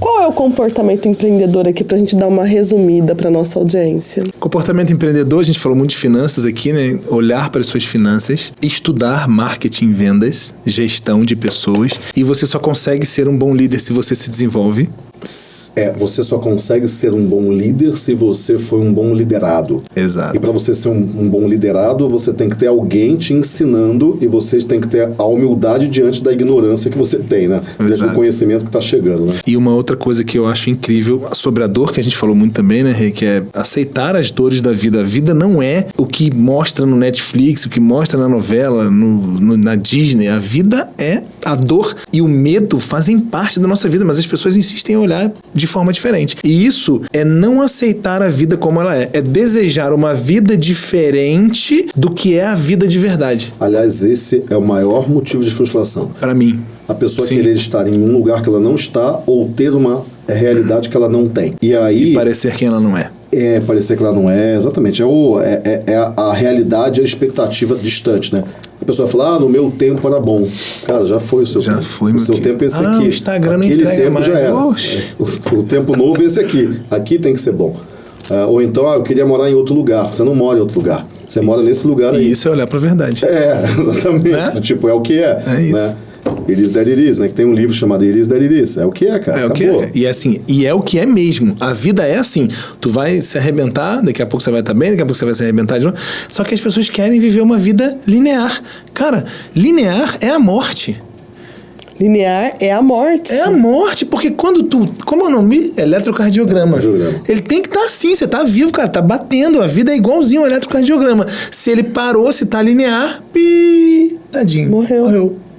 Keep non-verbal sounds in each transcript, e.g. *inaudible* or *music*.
Qual é o comportamento empreendedor aqui para a gente dar uma resumida para nossa audiência? Comportamento empreendedor, a gente falou muito de finanças aqui, né? Olhar para as suas finanças, estudar marketing, vendas, gestão de pessoas e você só consegue ser um bom líder se você se desenvolve é, você só consegue ser um bom líder se você for um bom liderado. Exato. E para você ser um, um, bom liderado, você tem que ter alguém te ensinando e você tem que ter a humildade diante da ignorância que você tem, né? Diante do conhecimento que está chegando, né? E uma outra coisa que eu acho incrível sobre a dor, que a gente falou muito também, né, Rei, que é aceitar as dores da vida. A vida não é o que mostra no Netflix, o que mostra na novela, no, no, na Disney. A vida é a dor e o medo fazem parte da nossa vida, mas as pessoas insistem em olhar de forma diferente. E isso é não aceitar a vida como ela é, é desejar uma vida diferente do que é a vida de verdade. Aliás, esse é o maior motivo de frustração. Para mim. A pessoa Sim. querer estar em um lugar que ela não está ou ter uma realidade que ela não tem. E aí. E parecer quem ela não é. É, parecer que ela não é, exatamente. É, o, é, é, é a realidade e a expectativa distante, né? A pessoa fala, ah, no meu tempo era bom. Cara, já foi o seu já tempo. Foi, o seu tempo é esse ah, aqui. O Instagram Aquele não tempo mais. já era. O, o, tempo novo é esse aqui. Aqui tem que ser bom. Uh, ou então, ah, eu queria morar em outro lugar. Você não mora em outro lugar. Você isso. mora nesse lugar aí. E isso é olhar para a verdade. É, *laughs* exatamente. Né? Tipo, é o que é. É isso. Né? It is that it is, né? Que tem um livro chamado It is that it is. É o que é, cara. É o que é. E é assim, e é o que é mesmo. A vida é assim. Tu vai se arrebentar, daqui a pouco você vai estar bem, daqui a pouco você vai se arrebentar de novo. Só que as pessoas querem viver uma vida linear. Cara, linear é a morte. Linear é a morte. É a morte, porque quando tu. Como é o nome? Eletrocardiograma. Ele tem que estar tá assim, você tá vivo, cara, tá batendo. A vida é igualzinho ao eletrocardiograma. Se ele parou, se tá linear, pi. Tadinho. Morreu. Morreu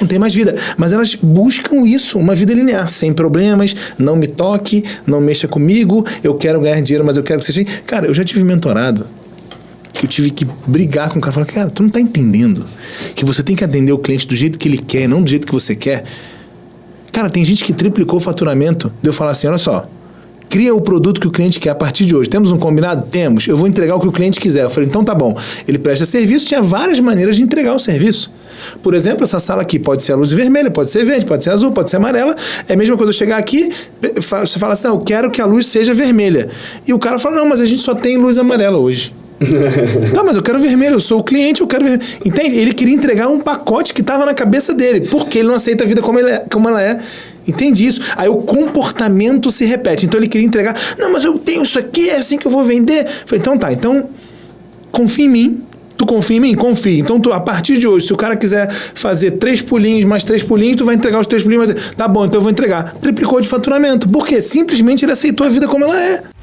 não tem mais vida. Mas elas buscam isso, uma vida linear, sem problemas, não me toque, não mexa comigo, eu quero ganhar dinheiro, mas eu quero que seja. Cara, eu já tive mentorado que eu tive que brigar com o cara, falar, cara, tu não tá entendendo que você tem que atender o cliente do jeito que ele quer, não do jeito que você quer. Cara, tem gente que triplicou o faturamento de eu falar assim, olha só, cria o produto que o cliente quer a partir de hoje. Temos um combinado? Temos. Eu vou entregar o que o cliente quiser. Eu falei, então tá bom. Ele presta serviço, tinha várias maneiras de entregar o serviço. Por exemplo, essa sala aqui pode ser a luz vermelha, pode ser verde, pode ser azul, pode ser amarela. É a mesma coisa eu chegar aqui, você fala assim, não, eu quero que a luz seja vermelha. E o cara fala, não, mas a gente só tem luz amarela hoje. Tá, mas eu quero vermelho, eu sou o cliente, eu quero vermelho. Entende? Ele queria entregar um pacote que estava na cabeça dele, porque ele não aceita a vida como, é, como ela é. Entende isso? Aí o comportamento se repete. Então ele queria entregar, não, mas eu tenho isso aqui, é assim que eu vou vender. falei, então tá, então confia em mim, Tu confia em mim? Confia. Então, tu, a partir de hoje, se o cara quiser fazer três pulinhos mais três pulinhos, tu vai entregar os três pulinhos mais. Tá bom, então eu vou entregar. Triplicou de faturamento. Por quê? Simplesmente ele aceitou a vida como ela é.